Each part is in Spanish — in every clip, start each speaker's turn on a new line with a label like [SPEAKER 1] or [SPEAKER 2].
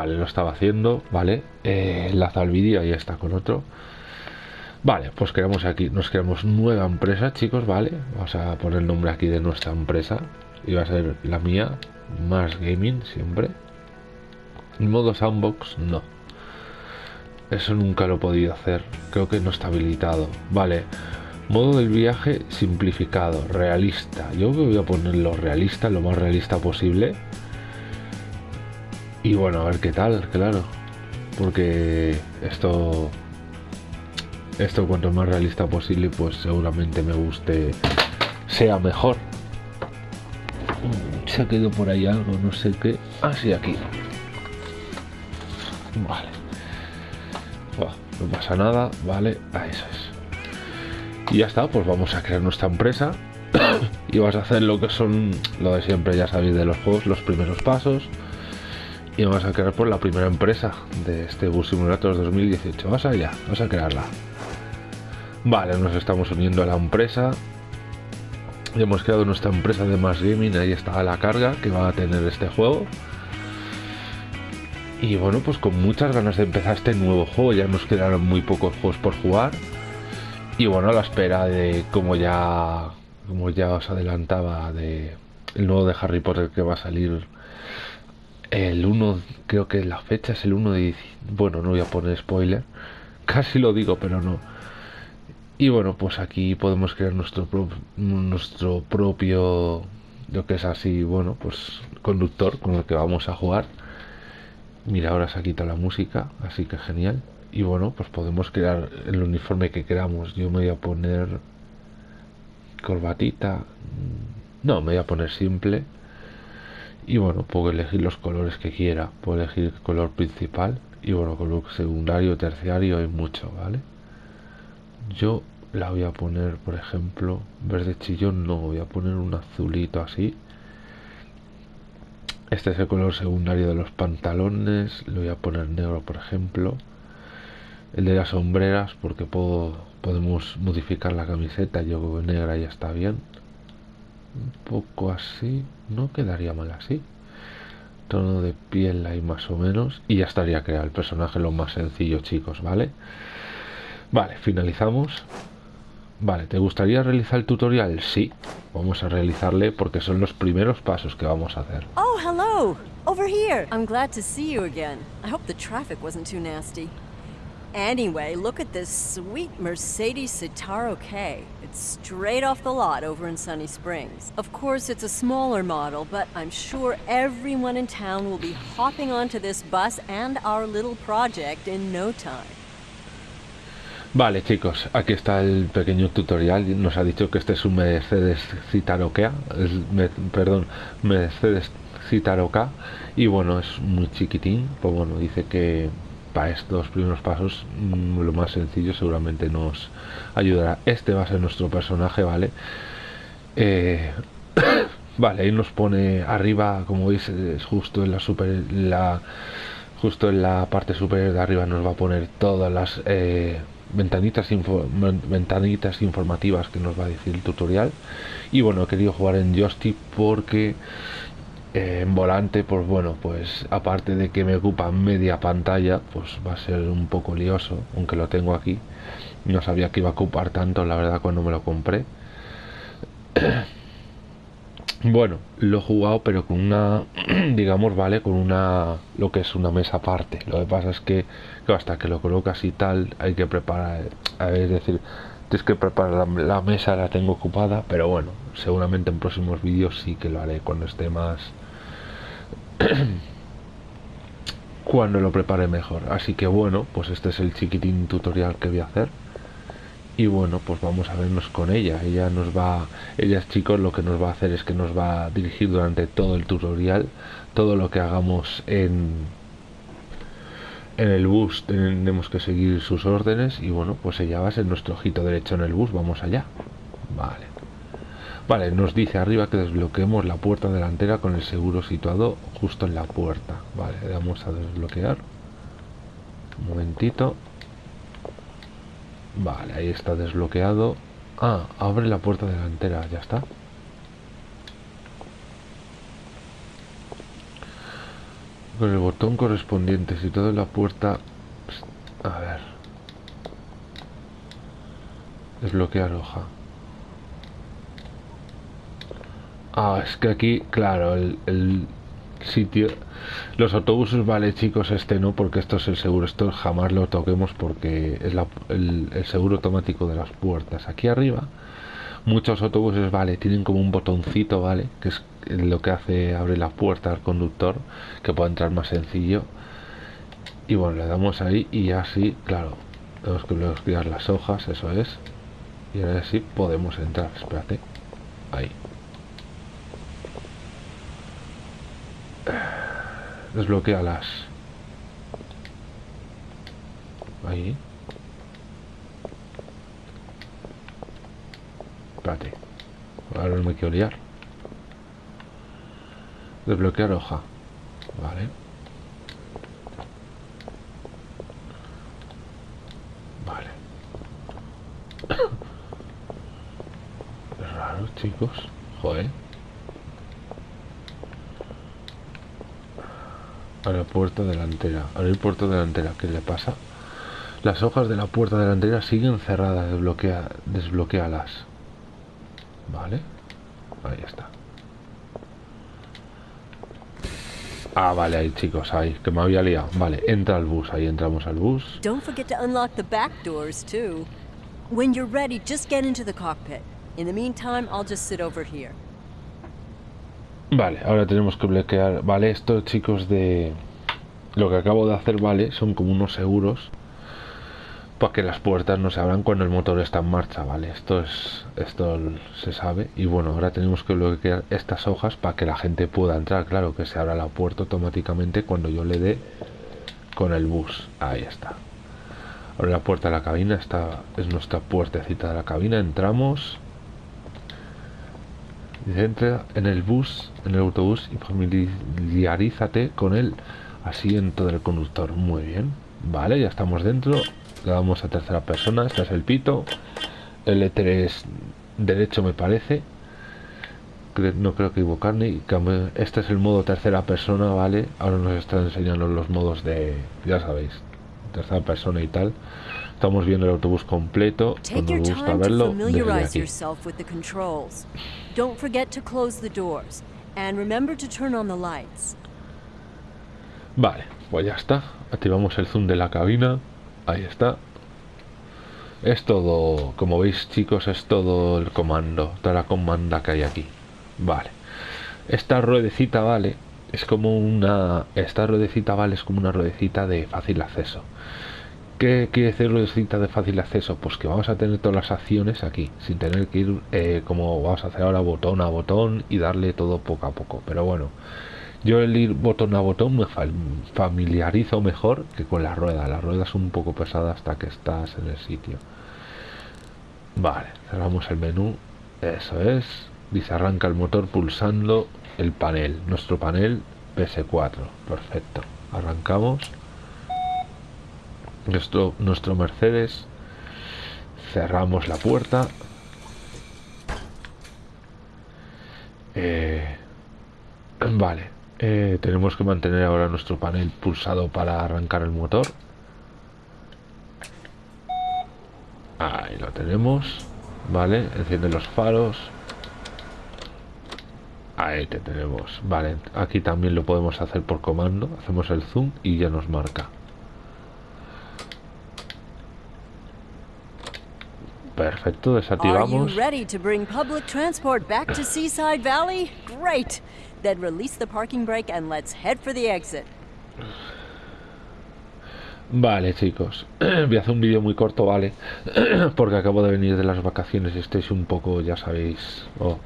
[SPEAKER 1] Vale, lo estaba haciendo, vale. Eh, enlaza el vídeo, ahí está con otro. Vale, pues creamos aquí, nos creamos nueva empresa, chicos, vale. Vamos a poner el nombre aquí de nuestra empresa. Y va a ser la mía, más gaming, siempre. modo sandbox, no. Eso nunca lo he podido hacer. Creo que no está habilitado. Vale. Modo del viaje simplificado, realista. Yo voy a ponerlo realista, lo más realista posible. Y bueno, a ver qué tal, claro. Porque esto... Esto cuanto más realista posible, pues seguramente me guste, sea mejor. Se ha quedado por ahí algo, no sé qué. Ah, sí, aquí. Vale. no pasa nada, vale. Ah, eso es. Y ya está, pues vamos a crear nuestra empresa. y vas a hacer lo que son lo de siempre, ya sabéis, de los juegos, los primeros pasos y vamos a crear por la primera empresa de este Bus Simulator 2018. Vamos allá, vamos a crearla. Vale, nos estamos uniendo a la empresa. Ya hemos creado nuestra empresa de Más Gaming, ahí está la carga que va a tener este juego. Y bueno, pues con muchas ganas de empezar este nuevo juego, ya nos quedaron muy pocos juegos por jugar. Y bueno, a la espera de como ya como ya os adelantaba de el nuevo de Harry Potter que va a salir el 1, creo que la fecha es el 1 de Bueno, no voy a poner spoiler. Casi lo digo, pero no. Y bueno, pues aquí podemos crear nuestro, nuestro propio, lo que es así, bueno, pues conductor con el que vamos a jugar. Mira, ahora se ha quitado la música, así que genial. Y bueno, pues podemos crear el uniforme que queramos. Yo me voy a poner corbatita. No, me voy a poner simple y bueno puedo elegir los colores que quiera. Puedo elegir color principal y bueno color secundario terciario hay mucho vale yo la voy a poner por ejemplo verde chillón no voy a poner un azulito así. Este es el color secundario de los pantalones lo voy a poner negro por ejemplo. El de las sombreras porque puedo podemos modificar la camiseta yo creo negra ya está bien un poco así no quedaría mal así. Tono de piel ahí más o menos y ya estaría creado el personaje lo más sencillo chicos vale vale finalizamos. Vale te gustaría realizar el tutorial sí vamos a realizarle porque son los primeros pasos que vamos a hacer.
[SPEAKER 2] Oh hello. Over here. I'm glad to see you again. I hope the traffic wasn't too nasty Anyway, look at this sweet Mercedes Citaro K. It's straight off the lot over in Sunny Springs. Of course, it's a smaller model, but I'm sure everyone in town will be hopping onto this bus and our little project in no time.
[SPEAKER 1] Vale chicos, aquí está el pequeño tutorial. Nos ha dicho que este es un Mercedes Citaro K, me, perdón, Mercedes Citaro K y bueno, es muy chiquitín. Pues bueno, dice que para estos primeros pasos mm, lo más sencillo seguramente nos ayudará. Este va a ser nuestro personaje vale eh, vale ahí nos pone arriba como veis es justo en la super la justo en la parte superior de arriba nos va a poner todas las eh, ventanitas ventanitas informativas que nos va a decir el tutorial. Y bueno he querido jugar en joystick porque en volante pues bueno pues aparte de que me ocupa media pantalla pues va a ser un poco lioso aunque lo tengo aquí. No sabía que iba a ocupar tanto la verdad cuando me lo compré. Bueno lo he jugado pero con una digamos vale con una lo que es una mesa aparte. Lo que pasa es que, hasta que lo colocas y tal hay que preparar es decir tienes que preparar la, la mesa la tengo ocupada pero bueno seguramente en próximos vídeos sí que lo haré cuando esté más cuando lo prepare mejor. Así que bueno pues este es el chiquitín tutorial que voy a hacer. Y bueno pues vamos a vernos con ella. Ella nos va ella chicos lo que nos va a hacer es que nos va a dirigir durante todo el tutorial todo lo que hagamos en en el bus. Tenemos que seguir sus órdenes y bueno pues ella va a ser nuestro ojito derecho en el bus. Vamos allá. Vale Vale, nos dice arriba que desbloqueemos la puerta delantera con el seguro situado justo en la puerta. Vale, le damos a desbloquear. Un momentito. Vale, ahí está desbloqueado. Ah, abre la puerta delantera, ya está. Con el botón correspondiente, si todo la puerta... A ver. Desbloquear hoja. Ah, es que aquí, claro, el, sitio... Los autobuses, vale chicos, este no, porque esto es el seguro. Esto jamás lo toquemos porque es el, el seguro automático de las puertas. Aquí arriba, muchos autobuses, vale, tienen como un botoncito, vale, que es lo que hace abre la puerta al conductor, que pueda entrar más sencillo. Y bueno, le damos ahí y así, claro, tenemos que bloquear las hojas, eso es. Y ahora sí podemos entrar, espérate. Ahí. Desbloquealas. Ahí. Espérate. Ahora no me quiero liar. Desbloquear hoja. Vale. Vale. Raro, chicos. Joder. La puerta delantera. Abrir puerta delantera. ¿Qué le pasa? Las hojas de la puerta delantera siguen cerradas. Desbloquea, desbloquealas. Vale. Ahí está. Ah, vale, ahí chicos, ahí, que me había liado. Vale, entra al bus, ahí entramos al bus.
[SPEAKER 2] Don't forget to unlock the back doors too. When you're ready, just get into the cockpit. In the meantime, I'll just sit over here.
[SPEAKER 1] Vale, ahora tenemos que bloquear. Vale, estos chicos de... Lo que acabo de hacer, vale, son como unos seguros para que las puertas no se abran cuando el motor está en marcha, ¿vale? Esto es esto se sabe y bueno, ahora tenemos que bloquear estas hojas para que la gente pueda entrar, claro, que se abra la puerta automáticamente cuando yo le dé con el bus. Ahí está. Ahora la puerta de la cabina está es nuestra puertecita de la cabina, entramos entra en el bus, en el autobús y familiarízate con el asiento del conductor. Muy bien. Vale, ya estamos dentro. Le damos a tercera persona. Este es el pito. L3 derecho me parece. No creo que equivocarme. Este es el modo tercera persona, ¿vale? Ahora nos están enseñando los modos de... Ya sabéis. Tercera persona y tal. Estamos viendo el autobús completo. Me gusta verlo, desde aquí.
[SPEAKER 2] Don't forget to close the doors. And remember to turn on the lights.
[SPEAKER 1] Vale, pues ya está. Activamos el zoom de la cabina. Ahí está. Es todo, como veis chicos, es todo el comando, toda la comanda que hay aquí. Vale. Esta ruedecita, vale, es como una... Esta ruedecita, vale, es como una ruedecita de fácil acceso. ¿Qué quiere decir ruedecita de fácil acceso? Pues que vamos a tener todas las acciones aquí, sin tener que ir eh, como vamos a hacer ahora botón a botón y darle todo poco a poco. Pero bueno, yo el ir botón a botón me familiarizo mejor que con la rueda. La rueda es un poco pesada hasta que estás en el sitio. Vale, cerramos el menú. Eso es. Dice arranca el motor pulsando el panel. Nuestro panel PS4. Perfecto. Arrancamos nuestro, nuestro Mercedes. Cerramos la puerta. Eh, vale. Eh, tenemos que mantener ahora nuestro panel pulsado para arrancar el motor. Ahí lo tenemos. Vale, enciende los faros. Ahí te tenemos. Vale, aquí también lo podemos hacer por comando. Hacemos el zoom y ya nos marca. Perfecto, desactivamos.
[SPEAKER 2] ready to bring public transport back to Seaside Valley? Great. Then release the parking brake and let's head for the exit.
[SPEAKER 1] Vale, chicos. Voy a hacer un vídeo muy corto, ¿vale? Porque acabo de venir de las vacaciones y estáis un poco, ya sabéis... Oh,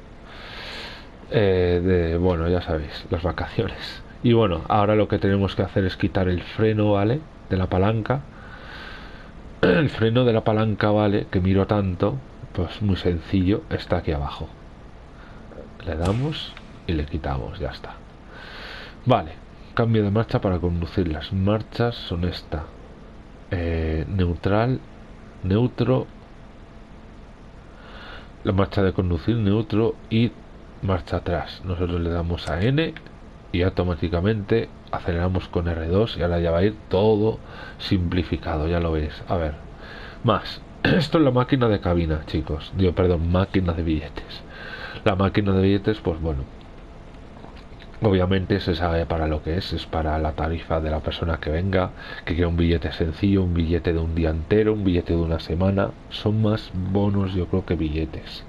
[SPEAKER 1] eh, de, bueno, ya sabéis, las vacaciones. Y bueno, ahora lo que tenemos que hacer es quitar el freno, ¿vale? De la palanca el freno de la palanca vale que miro tanto pues muy sencillo está aquí abajo. Le damos y le quitamos ya está. Vale cambio de marcha para conducir. Las marchas son esta. Eh, neutral neutro. La marcha de conducir neutro y marcha atrás. Nosotros le damos a N y automáticamente aceleramos con R2 y ahora ya va a ir todo simplificado, ya lo veis. A ver, más. Esto es la máquina de cabina, chicos. Digo, perdón, máquina de billetes. La máquina de billetes, pues bueno, Obviamente se sabe para lo que es, es para la tarifa de la persona que venga, que quiera un billete sencillo, un billete de un día entero, un billete de una semana. Son más bonos yo creo que billetes.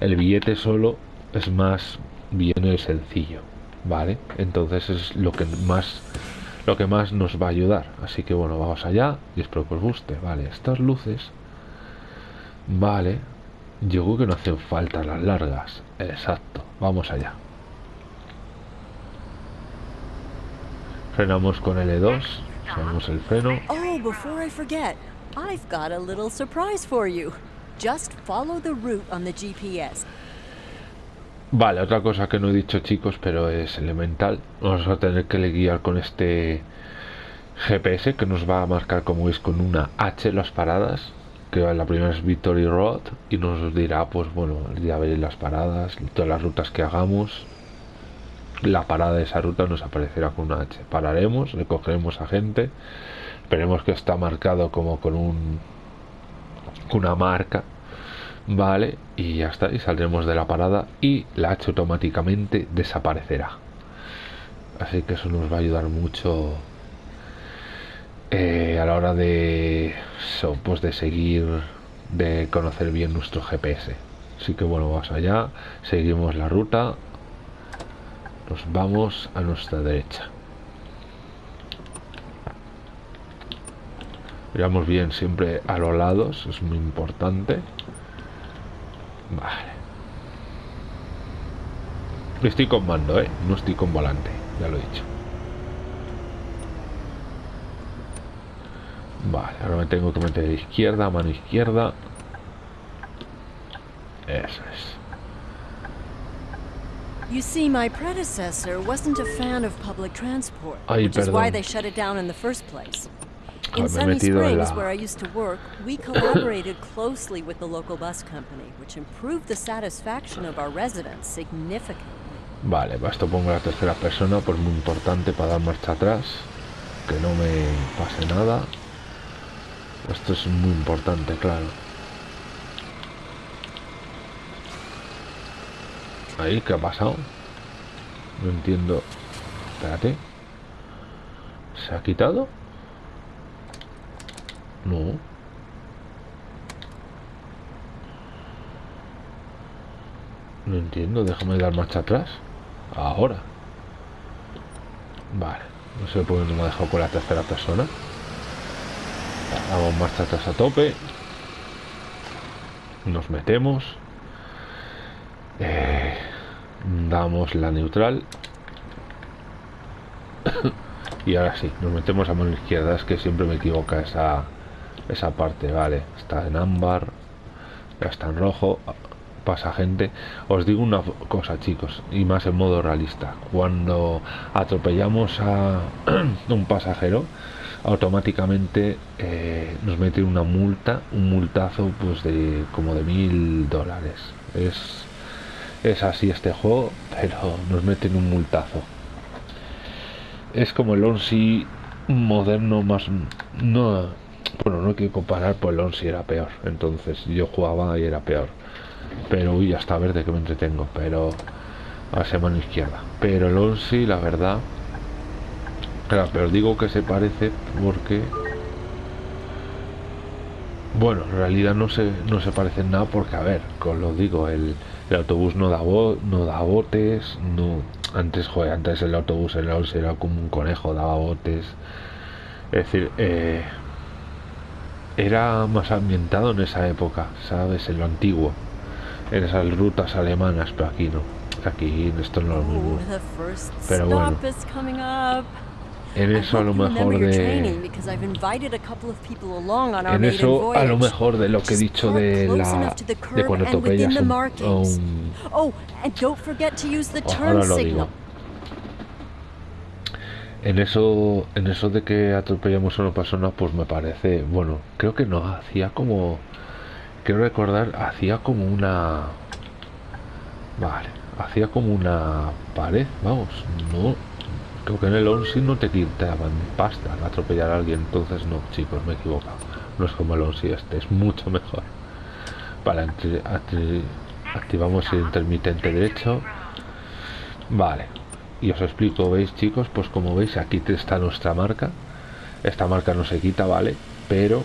[SPEAKER 1] El billete solo es más bien el sencillo, ¿vale? Entonces es lo que más lo que más nos va a ayudar. Así que bueno, vamos allá y espero que os guste. Vale, estas luces. Vale. Yo creo que no hacen falta las largas. Exacto. Vamos allá. Frenamos con L2, usamos el freno.
[SPEAKER 2] Oh, before I forget, I've got a little surprise for you. Just follow the route on the GPS.
[SPEAKER 1] Vale, otra cosa que no he dicho chicos, pero es elemental. Vamos a tener que guiar con este GPS que nos va a marcar como es con una H las paradas. Que la primera es Victory Road y nos dirá, pues bueno, ya veréis las paradas, todas las rutas que hagamos, la parada de esa ruta nos aparecerá con una H. Pararemos, recogeremos a gente, esperemos que está marcado como con un una marca, vale, y ya está, y saldremos de la parada y la H automáticamente desaparecerá. Así que eso nos va a ayudar mucho eh, a la hora de pues de seguir, de conocer bien nuestro GPS. Así que bueno, vamos allá, seguimos la ruta, nos vamos a nuestra derecha. Miramos bien siempre a los lados, es muy importante. Vale. Estoy con mando, ¿eh? No estoy con volante, ya lo he dicho. Vale, ahora me tengo que meter de izquierda, mano izquierda. Eso es.
[SPEAKER 2] You see, my predecessor wasn't a fan of public transport,
[SPEAKER 1] Ay,
[SPEAKER 2] which is why
[SPEAKER 1] perdón.
[SPEAKER 2] they shut it down in the first place. In Sunny Springs, where I used to work, we collaborated closely with the local bus company, which improved the satisfaction of our residents significantly.
[SPEAKER 1] Vale, va, esto pongo la tercera persona, pues muy importante para dar marcha atrás. Que no me pase nada. Esto es muy importante, claro. Ahí, ¿qué ha pasado? No entiendo. Espérate. ¿Se ha quitado? No. No entiendo, déjame dar marcha atrás. Ahora. Vale. No sé por qué no me ha dejado con la tercera persona. Damos marcha atrás a tope. Nos metemos. Eh, damos la neutral. y ahora sí, nos metemos a mano izquierda. Es que siempre me equivoca esa, esa parte. Vale, está en ámbar. Ya está en rojo pasa gente. Os digo una cosa, chicos, y más en modo realista. Cuando atropellamos a un pasajero, automáticamente eh, nos mete una multa, un multazo pues de como de mil dólares. Es, es así este juego, pero nos meten un multazo. Es como el Onsi moderno más... No, bueno, no que comparar, pues el Onsi era peor. Entonces yo jugaba y era peor pero uy, hasta verde que me entretengo pero a ser mano izquierda pero el Onsi la verdad claro, pero digo que se parece porque bueno en realidad no se no se parece en nada porque a ver os lo digo el, el autobús no da bo- no da botes no antes joder, antes el autobús el Onsi era como un conejo daba botes es decir eh, era más ambientado en esa época sabes en lo antiguo en esas rutas alemanas, pero aquí no. Aquí esto no es lo mismo.
[SPEAKER 2] Oh, the first
[SPEAKER 1] Pero bueno. En eso a lo mejor de... En eso a lo mejor de lo que he dicho de la... De cuando atropellas un-
[SPEAKER 2] markings.
[SPEAKER 1] un...
[SPEAKER 2] Oh, and don't forget to use the
[SPEAKER 1] Oh,
[SPEAKER 2] turn
[SPEAKER 1] ahora lo
[SPEAKER 2] signal.
[SPEAKER 1] digo. En eso, en eso de que atropellamos a una persona, pues me parece, bueno, creo que no, hacía como, quiero recordar, hacía como una, vale, hacía como una pared, vamos, no, Creo que en el 11 no te quitaban pasta atropellar a alguien, entonces no, chicos, me he equivocado. No es como el 11 este, es mucho mejor. Vale, activamos el intermitente derecho. Vale, y os explico, ¿veis chicos? Pues como veis aquí está nuestra marca. Esta marca no se quita, ¿vale? Pero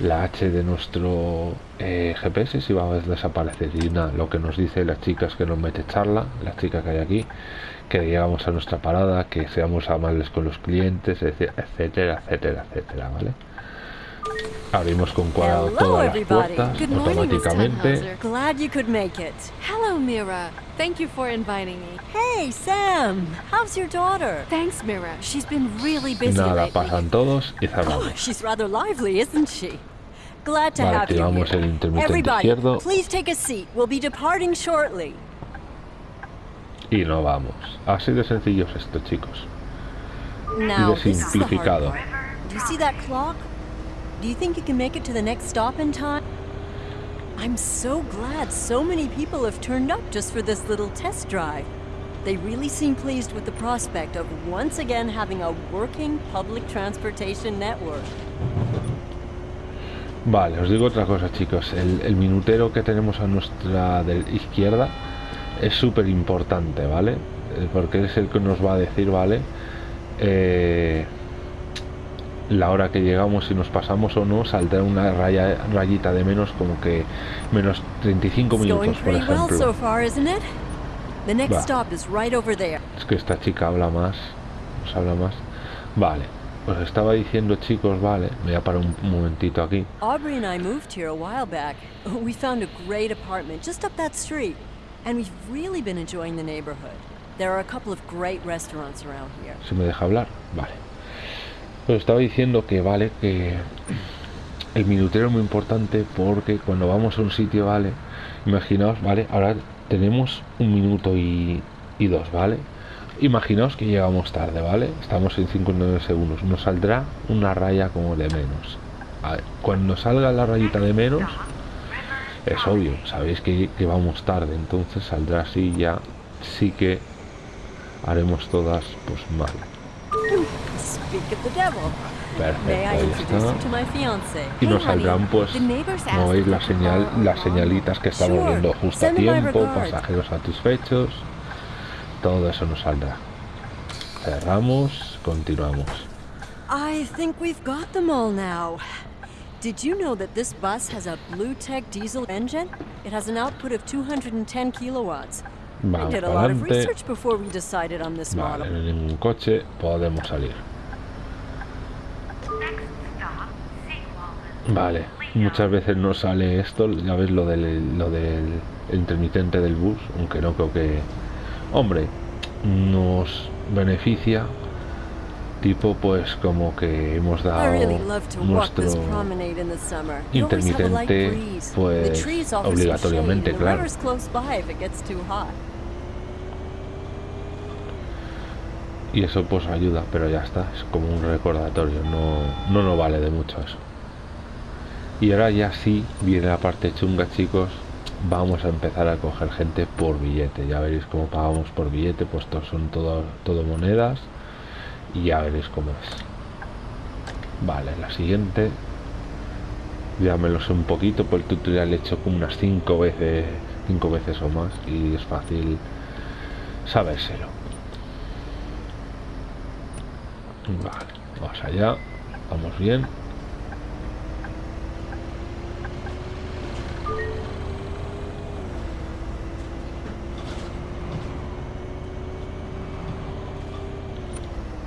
[SPEAKER 1] la H de nuestro eh, GPS si va a desaparecer y nada, lo que nos dice las chicas que nos mete charla, las chicas que hay aquí, que llegamos a nuestra parada, que seamos amables con los clientes, etcétera, etcétera, etcétera, ¿vale? Abrimos con cuadrado todas las puertas automáticamente.
[SPEAKER 2] Glad you could make it.
[SPEAKER 3] Hello, Mira. Thank you for inviting me.
[SPEAKER 2] Hey, Sam. How's your daughter?
[SPEAKER 3] Thanks, Mira. She's been really busy
[SPEAKER 1] Nada,
[SPEAKER 3] lately.
[SPEAKER 1] pasan todos y cerramos.
[SPEAKER 2] Oh, she's rather lively, isn't she? Glad to
[SPEAKER 1] Vale,
[SPEAKER 2] have you
[SPEAKER 1] activamos
[SPEAKER 2] here.
[SPEAKER 1] el intermitente
[SPEAKER 2] Everybody,
[SPEAKER 1] izquierdo.
[SPEAKER 2] please take a seat. We'll be departing shortly.
[SPEAKER 1] Y no vamos. Así de sencillo es esto, chicos.
[SPEAKER 2] Now,
[SPEAKER 1] de simplificado.
[SPEAKER 2] Do you see that clock? Do you think you can make it to the next stop in time? I'm so glad so many people have turned up just for this little test drive. They really seem pleased with the prospect of once again having a working public transportation network.
[SPEAKER 1] Vale, os digo otra cosa, chicos. El, el minutero que tenemos a nuestra izquierda es súper importante, ¿vale? Eh, Porque es el que nos va a decir, ¿vale? Eh, la hora que llegamos, si nos pasamos o no, saldrá una raya, rayita de menos, como que menos 35
[SPEAKER 2] It's going
[SPEAKER 1] minutos, por ejemplo. Va. Es que esta chica habla más, nos habla más. Vale, os estaba diciendo, chicos, vale, me voy a parar un momentito aquí.
[SPEAKER 2] Aubrey and I moved here a while back. We found a great apartment just up that street, and we've really been enjoying the neighborhood. There are a couple of great restaurants around here.
[SPEAKER 1] Si me deja hablar, vale. Os estaba diciendo que vale, que el minutero es muy importante porque cuando vamos a un sitio, vale, imaginaos, vale, ahora tenemos un minuto y, dos, vale. Imaginaos que llegamos tarde, ¿vale? Estamos en 59 segundos. Nos saldrá una raya como de menos. Cuando salga la rayita de menos, es obvio, sabéis que, que vamos tarde, entonces saldrá así ya, sí que haremos todas pues mal. Perfecto? Y nos saldrán pues, como veis, la señal, las señalitas que estamos viendo justo a tiempo, pasajeros satisfechos, todo eso nos saldrá. Cerramos, continuamos.
[SPEAKER 2] I think we've got them all now. Did you know that this bus has a Blue Tech diesel engine? It has an output of 210 kilowatts.
[SPEAKER 1] Vamos
[SPEAKER 2] did a lot of research before we decided on this
[SPEAKER 1] Vale,
[SPEAKER 2] model.
[SPEAKER 1] en ningún coche podemos salir. Vale, muchas veces no sale esto, ya ves lo del, lo del intermitente del bus, aunque no creo que... Hombre, nos beneficia, tipo pues como que hemos
[SPEAKER 2] I
[SPEAKER 1] dado
[SPEAKER 2] really love to walk
[SPEAKER 1] nuestro intermitente, pues, obligatoriamente, claro.
[SPEAKER 2] river's close by if it gets too hot.
[SPEAKER 1] y eso pues ayuda, pero ya está, es como un recordatorio, no, no nos vale de mucho eso. Y ahora ya sí viene la parte chunga, chicos. Vamos a empezar a coger gente por billete. Ya veréis cómo pagamos por billete, pues estos son todo, todo monedas. Y ya veréis cómo es. Vale, la siguiente. Ya me lo sé un poquito, por el tutorial he hecho como unas 5 veces, cinco veces o más. Y es fácil sabérselo. Vale, vamos allá. Vamos bien.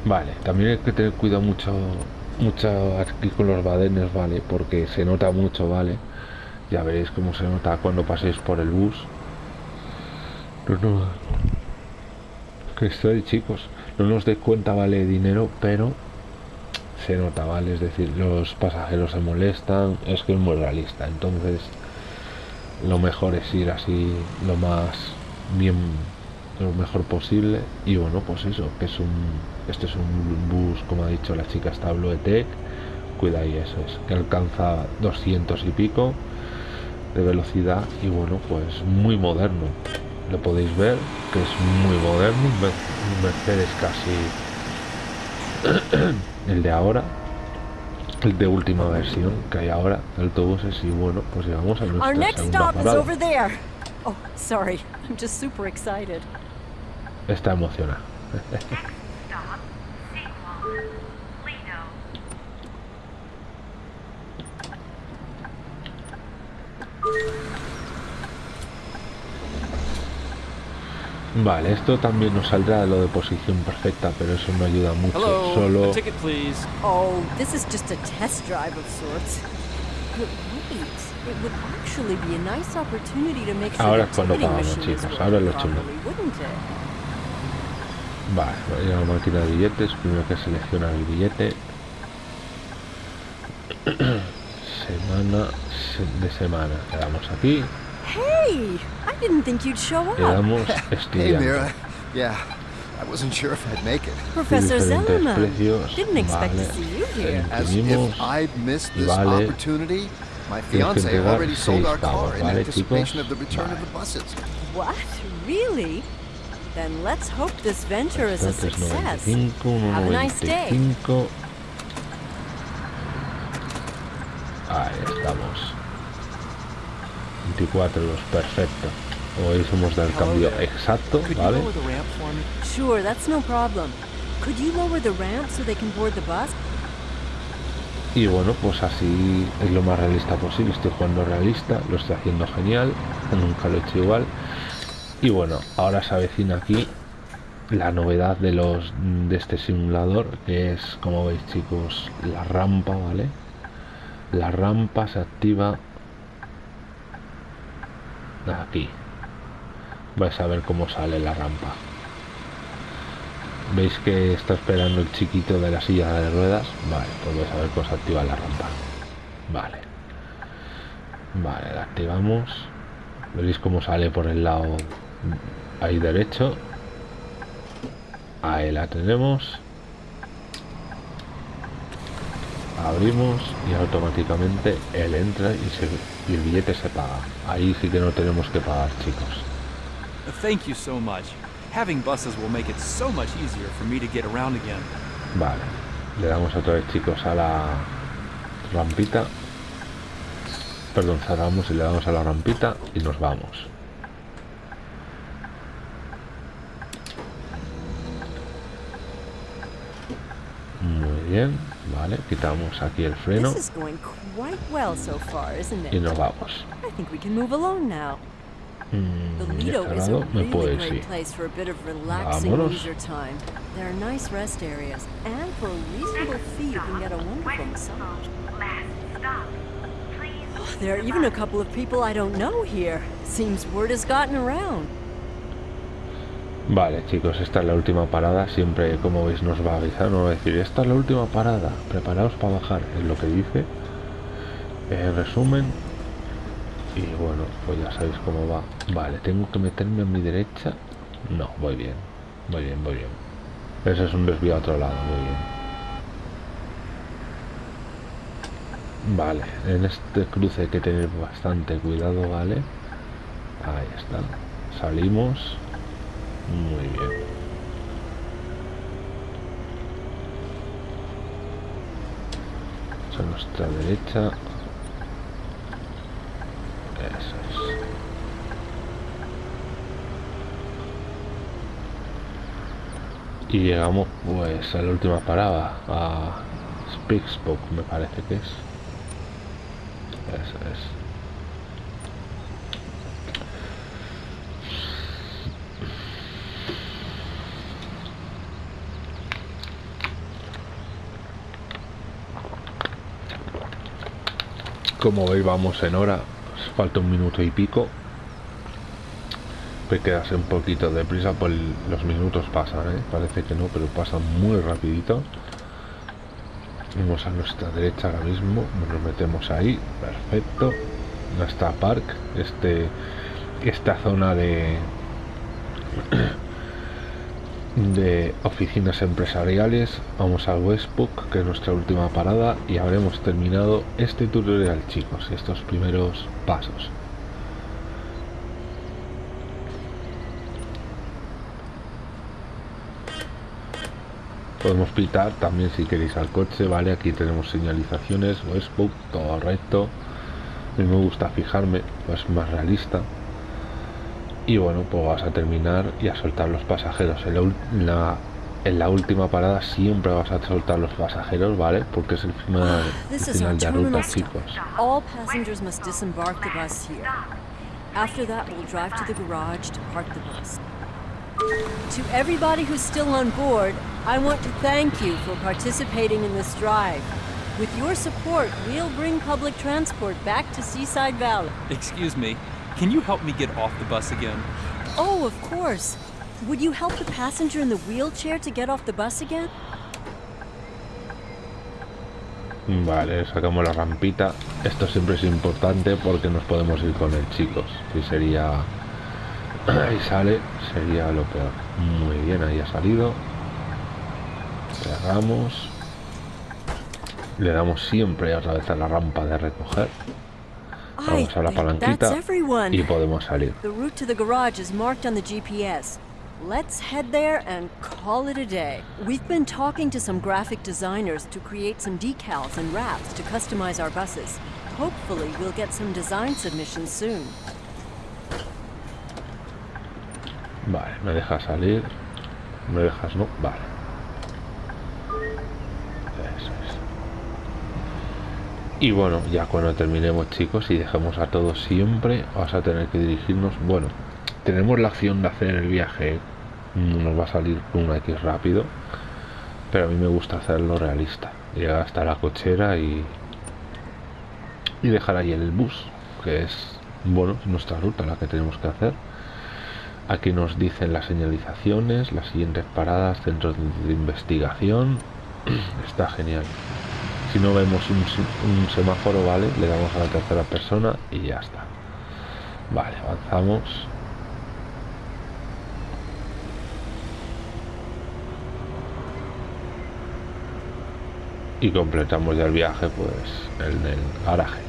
[SPEAKER 1] Vale, también hay que tener cuidado mucho, mucho aquí con los badenes, vale, porque se nota mucho, vale. Ya veréis cómo se nota cuando paséis por el bus. Que estoy, chicos. No nos dé cuenta, vale, dinero, pero se nota, vale. Es decir, los pasajeros se molestan, es que es muy realista. Entonces, lo mejor es ir así, lo más bien, lo mejor posible. Y bueno, pues eso, que es un, este es un bus, como ha dicho la chica, está Bluetech. Cuida y eso es, que alcanza 200 y pico de velocidad y bueno, pues muy moderno. Lo podéis ver, que es muy moderno, un Mer- un Mercedes casi el de ahora el de última versión que hay ahora autobuses y bueno pues llegamos a
[SPEAKER 2] Our
[SPEAKER 1] nuestra
[SPEAKER 2] next
[SPEAKER 1] segunda
[SPEAKER 2] stop is
[SPEAKER 1] parada
[SPEAKER 2] over there. Oh, sorry. I'm just super excited.
[SPEAKER 1] Está emocionada vale esto también nos saldrá lo de posición perfecta pero eso no ayuda mucho
[SPEAKER 4] Hello,
[SPEAKER 1] solo
[SPEAKER 4] ticket.
[SPEAKER 2] Oh, this is just a test drive of sorts. But wait, it would actually be a nice opportunity to make sure
[SPEAKER 1] Ahora es cuando pagamos, chicos, ahora lo chulo. Vale, voy a la máquina de billetes, primero que seleccionar el billete. semana se- de semana. Le damos aquí,
[SPEAKER 2] Hey, I didn't think you'd show
[SPEAKER 1] le
[SPEAKER 2] up.
[SPEAKER 1] damos
[SPEAKER 5] Hey,
[SPEAKER 1] estudiante.
[SPEAKER 5] Mira. Yeah, I wasn't sure if I'd make it.
[SPEAKER 2] Professor Zellerman.
[SPEAKER 1] precios,
[SPEAKER 2] Didn't expect
[SPEAKER 1] vale.
[SPEAKER 2] to see you here.
[SPEAKER 5] As if I'd missed
[SPEAKER 1] y
[SPEAKER 5] this
[SPEAKER 1] vale.
[SPEAKER 5] opportunity. My fiance already sold our car in
[SPEAKER 1] ¿vale,
[SPEAKER 5] anticipation
[SPEAKER 1] chicos?
[SPEAKER 5] of the return of the buses.
[SPEAKER 2] What? Really? Then let's hope this venture is a success.
[SPEAKER 1] 95,
[SPEAKER 2] Have a nice day.
[SPEAKER 1] 1,95. Ahí estamos. 24 euros, perfecto. Como veis hemos dado el cambio exacto, ¿vale?
[SPEAKER 2] Sure, that's no problem. Could you lower the ramp so they can board the bus?
[SPEAKER 1] Y bueno, pues así es lo más realista posible. Estoy jugando realista, lo estoy haciendo genial, nunca lo he hecho igual. Y bueno, ahora se avecina aquí la novedad de los de este simulador, que es, como veis chicos, la rampa, ¿vale? La rampa se activa aquí. Vais a ver cómo sale la rampa. ¿Veis que está esperando el chiquito de la silla de ruedas? Vale, pues vais a ver cómo se activa la rampa. Vale. Vale, la activamos. Veréis cómo sale por el lado ahí derecho. Ahí la tenemos. Abrimos y automáticamente él entra y, se, y el billete se paga. Ahí sí que no tenemos que pagar, chicos.
[SPEAKER 4] Thank you so much. Having buses will make it so much easier for me to get around again.
[SPEAKER 1] Vale, le damos otra vez chicos a la rampita. Perdón, cerramos y le damos a la rampita y nos vamos. Muy bien, vale, quitamos aquí el freno
[SPEAKER 2] This is going quite well so far, isn't
[SPEAKER 1] y
[SPEAKER 2] it?
[SPEAKER 1] nos vamos. Mm, ya
[SPEAKER 2] Lido is a
[SPEAKER 1] cerrado, me puedo ir,
[SPEAKER 2] great
[SPEAKER 1] sí.
[SPEAKER 2] place for a bit of relaxing
[SPEAKER 1] Vámonos.
[SPEAKER 2] leisure time. There are nice rest areas, and for a reasonable fee, you can get a wonderful massage.
[SPEAKER 6] Last stop, please.
[SPEAKER 2] There are even a couple of people I don't know here. Seems word has gotten around.
[SPEAKER 1] Vale, chicos, esta es la última parada. Siempre, como veis, nos va a avisar, nos va a decir, esta es la última parada, preparaos para bajar, es lo que dice. En resumen, y bueno, pues ya sabéis cómo va. Vale, tengo que meterme a mi derecha. No, voy bien, voy bien, voy bien. Ese es un desvío a otro lado, muy bien. Vale, en este cruce hay que tener bastante cuidado, ¿vale? Ahí está. Salimos. Muy bien. A nuestra derecha. Eso es. Y llegamos pues a la última parada, a Spixbook me parece que es. Eso es. Como veis vamos en hora, falta un minuto y pico. Hay que darse un poquito de prisa, pues los minutos pasan, ¿eh? parece que no, pero pasan muy rapidito. Vamos a nuestra derecha ahora mismo, nos metemos ahí, perfecto. Nuestra park, este, esta zona de de oficinas empresariales. Vamos al Westbook, que es nuestra última parada, y habremos terminado este tutorial, chicos, estos primeros pasos. Podemos pitar también si queréis al coche, ¿vale? Aquí tenemos señalizaciones, Westbook, todo recto. A mí me gusta fijarme, pues más realista. Y bueno, pues vas a terminar y a soltar los pasajeros. En la, ul- la- en la última parada siempre vas a soltar los pasajeros, ¿vale? Porque es el final, el
[SPEAKER 2] This is our
[SPEAKER 1] final de ruta, chicos.
[SPEAKER 2] All passengers must disembark the bus here. After that, we'll drive to the garage to park the bus. To everybody who's still on board, I want to thank you for participating in this drive. With your support, we'll bring public transport back to Seaside Valley.
[SPEAKER 4] Excuse me, can you help me get off the bus again?
[SPEAKER 2] Oh, of course. Would you help the passenger in the wheelchair to get off the bus again?
[SPEAKER 1] Vale, sacamos la rampita. Esto siempre es importante porque nos podemos ir con él, chicos. Si sería... Ahí sale, sería lo peor. Muy bien, ahí ha salido. Cerramos. Le damos siempre otra vez a la rampa de recoger. Vamos a la
[SPEAKER 2] that's
[SPEAKER 1] palanquita
[SPEAKER 2] everyone.
[SPEAKER 1] y podemos salir.
[SPEAKER 2] The route to the garage is marked on the GPS. Let's head there and call it a day. We've been talking to some graphic designers to create some decals and wraps to customize our buses. Hopefully, we'll get some design submissions soon.
[SPEAKER 1] Vale, me dejas salir. Me dejas, no. Vale. Y bueno, ya cuando terminemos, chicos, y dejemos a todos siempre, vas a tener que dirigirnos. Bueno, tenemos la acción de hacer el viaje. Nos va a salir una X rápido. Pero a mí me gusta hacerlo realista. Llegar hasta la cochera y. Y dejar ahí el bus. Que es, bueno, es nuestra ruta la que tenemos que hacer. Aquí nos dicen las señalizaciones, las siguientes paradas, centros de investigación. Está genial. Si no vemos un, se- un semáforo, vale, le damos a la tercera persona y ya está. Vale, avanzamos. Y completamos ya el viaje, pues, en el garaje.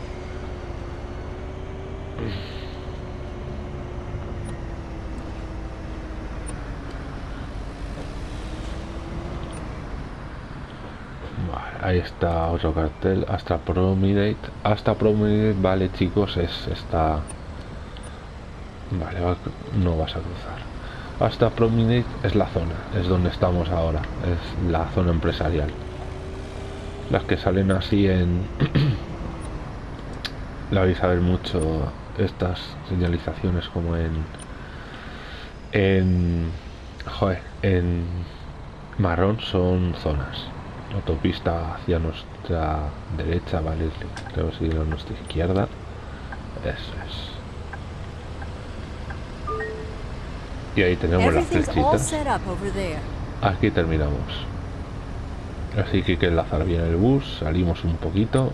[SPEAKER 1] Vale, ahí está otro cartel. Hasta Promidate. Hasta Promidate, vale, chicos, es esta. Vale, va- no vas a cruzar. Hasta Promidate es la zona, es donde estamos ahora. Es la zona empresarial. Las que salen así en. la vais a ver mucho estas señalizaciones como en. En. Joder, en marrón son zonas. Autopista hacia nuestra derecha, vale, creo que seguir a nuestra izquierda. Eso es. Y ahí tenemos las flechitas. Aquí terminamos. Así que hay que enlazar bien el bus, salimos un poquito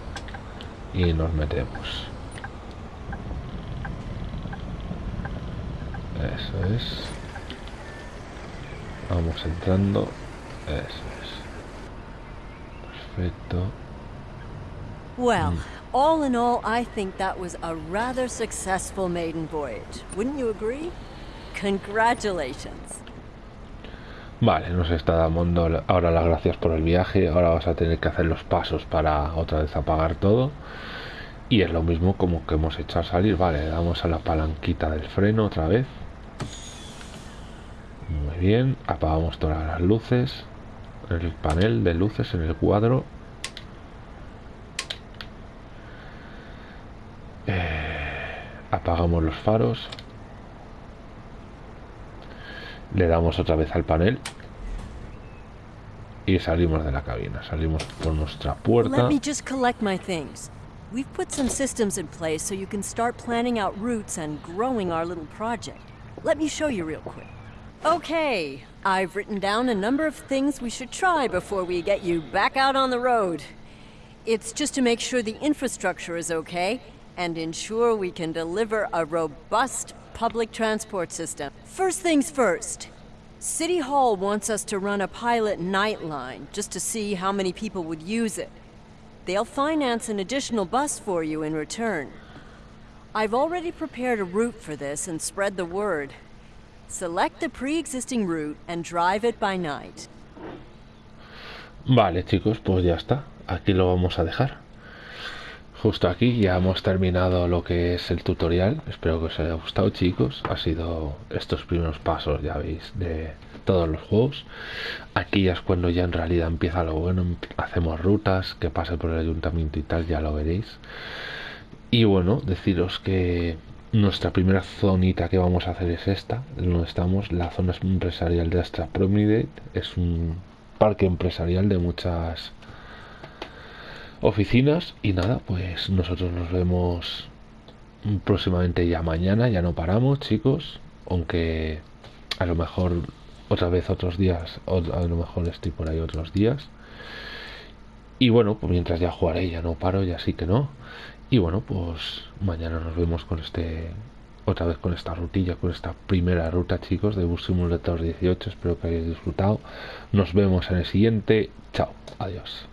[SPEAKER 1] y nos metemos. Eso es. Vamos entrando. Eso es. Perfecto.
[SPEAKER 2] Well, all in all, I think that was a rather successful maiden voyage. Wouldn't you agree? Congratulations.
[SPEAKER 1] Vale, nos está dando ahora las gracias por el viaje. Ahora vas a tener que hacer los pasos para otra vez apagar todo. Y es lo mismo como que hemos hecho al salir. Vale, le damos a la palanquita del freno otra vez. Muy bien, apagamos todas las luces. El panel de luces en el cuadro. Eh, apagamos los faros. Le damos otra vez al panel. Y salimos de la cabina. Salimos por nuestra puerta.
[SPEAKER 2] Let me just collect my things. We've put some systems in place so you can start planning out routes and growing our little project. Let me show you real quick. Okay, I've written down a number of things we should try before we get you back out on the road. It's just to make sure the infrastructure is okay and ensure we can deliver a robust public transport system. First things first. City Hall wants us to run a pilot night line just to see how many people would use it. They'll finance an additional bus for you in return. I've already prepared a route for this and spread the word. Select the pre existing route and drive it by night.
[SPEAKER 1] Vale, chicos, pues ya está. Aquí lo vamos a dejar. Justo aquí ya hemos terminado lo que es el tutorial. Espero que os haya gustado, chicos. Ha sido estos primeros pasos, ya veis, de todos los juegos. Aquí ya es cuando ya en realidad empieza lo bueno. Hacemos rutas, que pase por el ayuntamiento y tal, ya lo veréis. Y bueno, deciros que nuestra primera zonita que vamos a hacer es esta, donde estamos, la zona empresarial de Astra Promidate. Es un parque empresarial de muchas oficinas y nada, pues nosotros nos vemos próximamente ya mañana, ya no paramos chicos, aunque a lo mejor otra vez otros días, o a lo mejor estoy por ahí otros días. Y bueno, pues mientras ya jugaré, ya no paro, ya sí que no. Y bueno, pues mañana nos vemos con este otra vez con esta rutilla, con esta primera ruta, chicos, de Bus Simulator 18. Espero que hayáis disfrutado. Nos vemos en el siguiente. Chao, adiós.